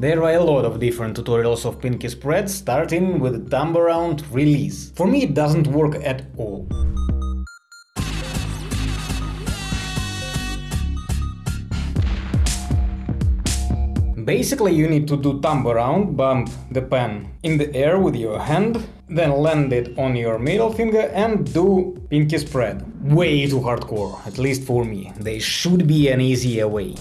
There are a lot of different tutorials of pinky spread, starting with thumb around release. For me it doesn't work at all. Basically you need to do thumb around, bump the pen in the air with your hand, then land it on your middle finger and do pinky spread. Way too hardcore, at least for me. There should be an easier way.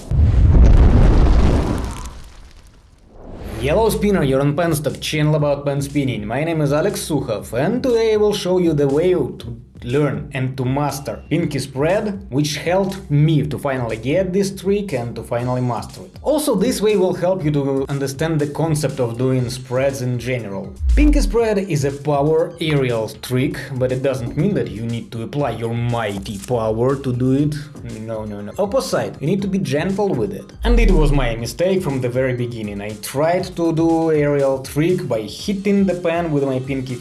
Yellow Spinner, you're on Penstock, channel about pen spinning. My name is Alex Sukhov and today I will show you the way to learn and to master pinky spread, which helped me to finally get this trick and to finally master it. Also, this way will help you to understand the concept of doing spreads in general. Pinky spread is a power aerial trick, but it doesn't mean that you need to apply your mighty power to do it. No, no, no. Opposite, you need to be gentle with it. And it was my mistake from the very beginning. I tried to do aerial trick by hitting the pen with my pinky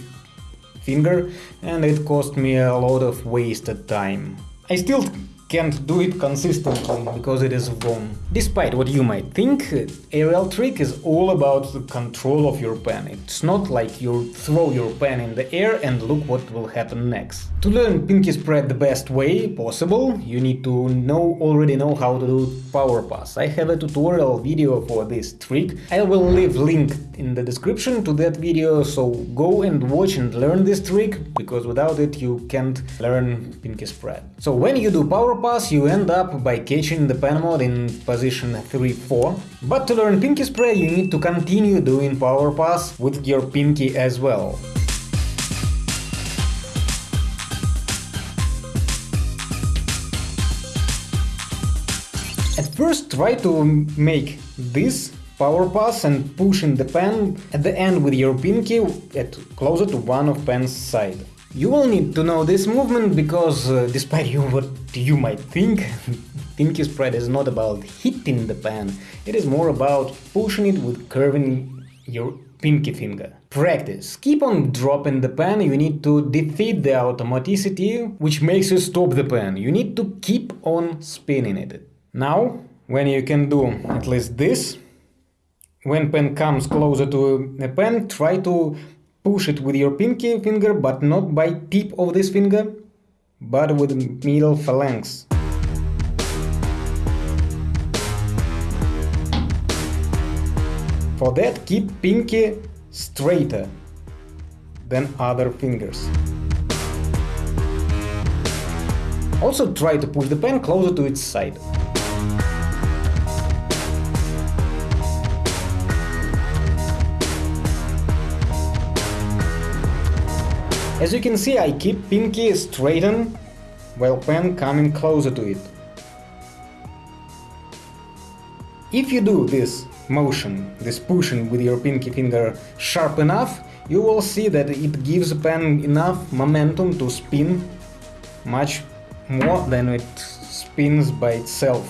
finger and it cost me a lot of wasted time. I still can't do it consistently because it is wrong. Despite what you might think, aerial trick is all about the control of your pen. It's not like you throw your pen in the air and look what will happen next. To learn pinky spread the best way possible, you need to know already know how to do power pass. I have a tutorial video for this trick. I will leave link in the description to that video, so go and watch and learn this trick, because without it you can't learn pinky spread. So when you do power pass you end up by catching the pen mod in position 3-4, but to learn pinky spread you need to continue doing power pass with your pinky as well. At first try to make this power pass and pushing the pen at the end with your pinky at closer to one of pen's side. You will need to know this movement because, uh, despite you what you might think, pinky spread is not about hitting the pen, it is more about pushing it with curving your pinky finger. Practice. Keep on dropping the pen, you need to defeat the automaticity which makes you stop the pen. You need to keep on spinning it. Now, when you can do at least this, when pen comes closer to a pen, try to push it with your pinky finger, but not by tip of this finger, but with middle phalanx. For that, keep pinky straighter than other fingers. Also try to push the pen closer to its side. As you can see, I keep pinky straighten while pen coming closer to it. If you do this motion, this pushing with your pinky finger sharp enough, you will see that it gives pen enough momentum to spin much more than it spins by itself.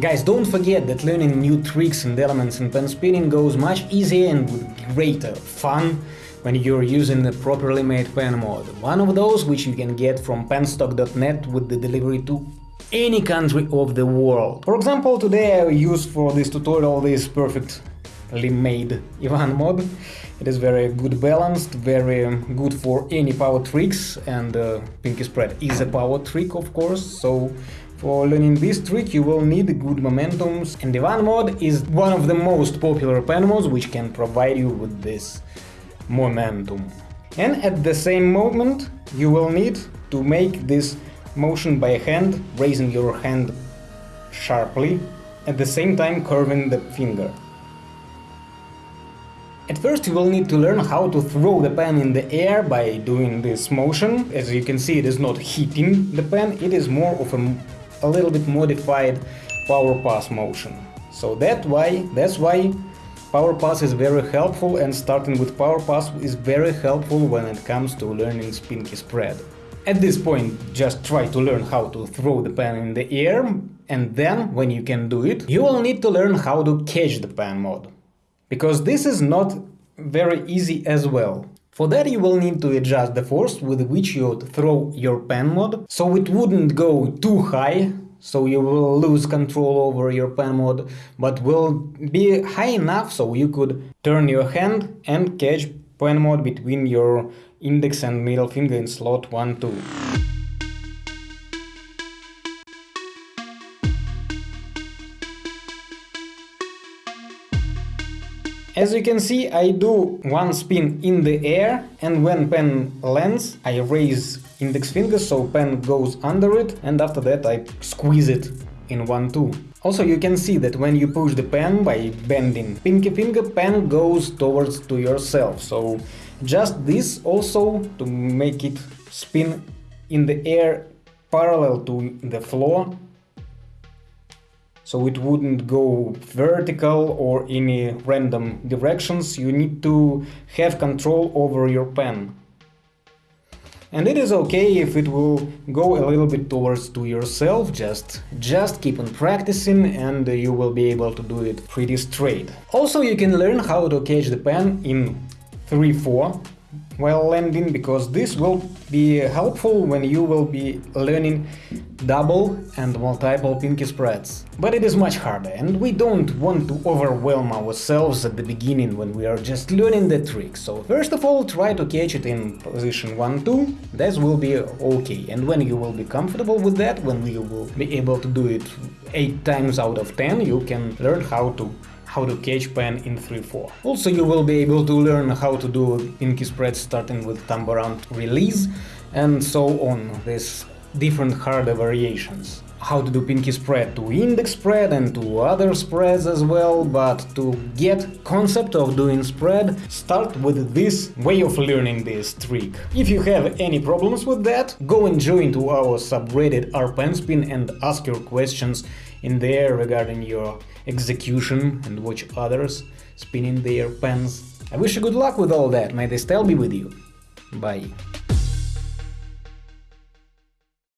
Guys, don't forget that learning new tricks and elements in pen spinning goes much easier and with greater fun when you're using the properly made pen mod. One of those which you can get from penstock.net with the delivery to any country of the world. For example, today I use for this tutorial this perfectly made Ivan mod. It is very good balanced, very good for any power tricks and uh, Pinky Spread is a power trick of course, so for learning this trick you will need good momentums and Ivan mod is one of the most popular pen mods which can provide you with this momentum. And at the same moment you will need to make this motion by hand, raising your hand sharply, at the same time curving the finger. At first you will need to learn how to throw the pen in the air by doing this motion. As you can see it is not hitting the pen, it is more of a, a little bit modified power pass motion. So that why, that's why Power Pass is very helpful and starting with Power Pass is very helpful when it comes to learning Pinky Spread. At this point, just try to learn how to throw the pen in the air, and then, when you can do it, you will need to learn how to catch the pen mod. Because this is not very easy as well. For that you will need to adjust the force with which you throw your pen mod, so it wouldn't go too high so you will lose control over your pen mod, but will be high enough so you could turn your hand and catch pen mod between your index and middle finger in slot 1-2. As you can see, I do one spin in the air and when pen lands, I raise index finger so pen goes under it and after that I squeeze it in 1-2. Also you can see that when you push the pen by bending pinky finger, pen goes towards to yourself. So just this also to make it spin in the air parallel to the floor so it wouldn't go vertical or any random directions, you need to have control over your pen. And it is okay if it will go a little bit towards to yourself, just, just keep on practicing and you will be able to do it pretty straight. Also you can learn how to catch the pen in 3-4 while landing because this will be helpful when you will be learning double and multiple pinky spreads. But it is much harder and we don't want to overwhelm ourselves at the beginning when we are just learning the trick. So first of all try to catch it in position 1-2, that will be okay. And when you will be comfortable with that, when you will be able to do it 8 times out of 10, you can learn how to how to catch pen in 3-4. Also you will be able to learn how to do pinky spread starting with thumb around release and so on, these different harder variations. How to do pinky spread to index spread and to other spreads as well, but to get concept of doing spread, start with this way of learning this trick. If you have any problems with that, go and join to our subreddit rpenspin and ask your questions in there regarding your execution and watch others spinning their pens. I wish you good luck with all that, may the style be with you. Bye.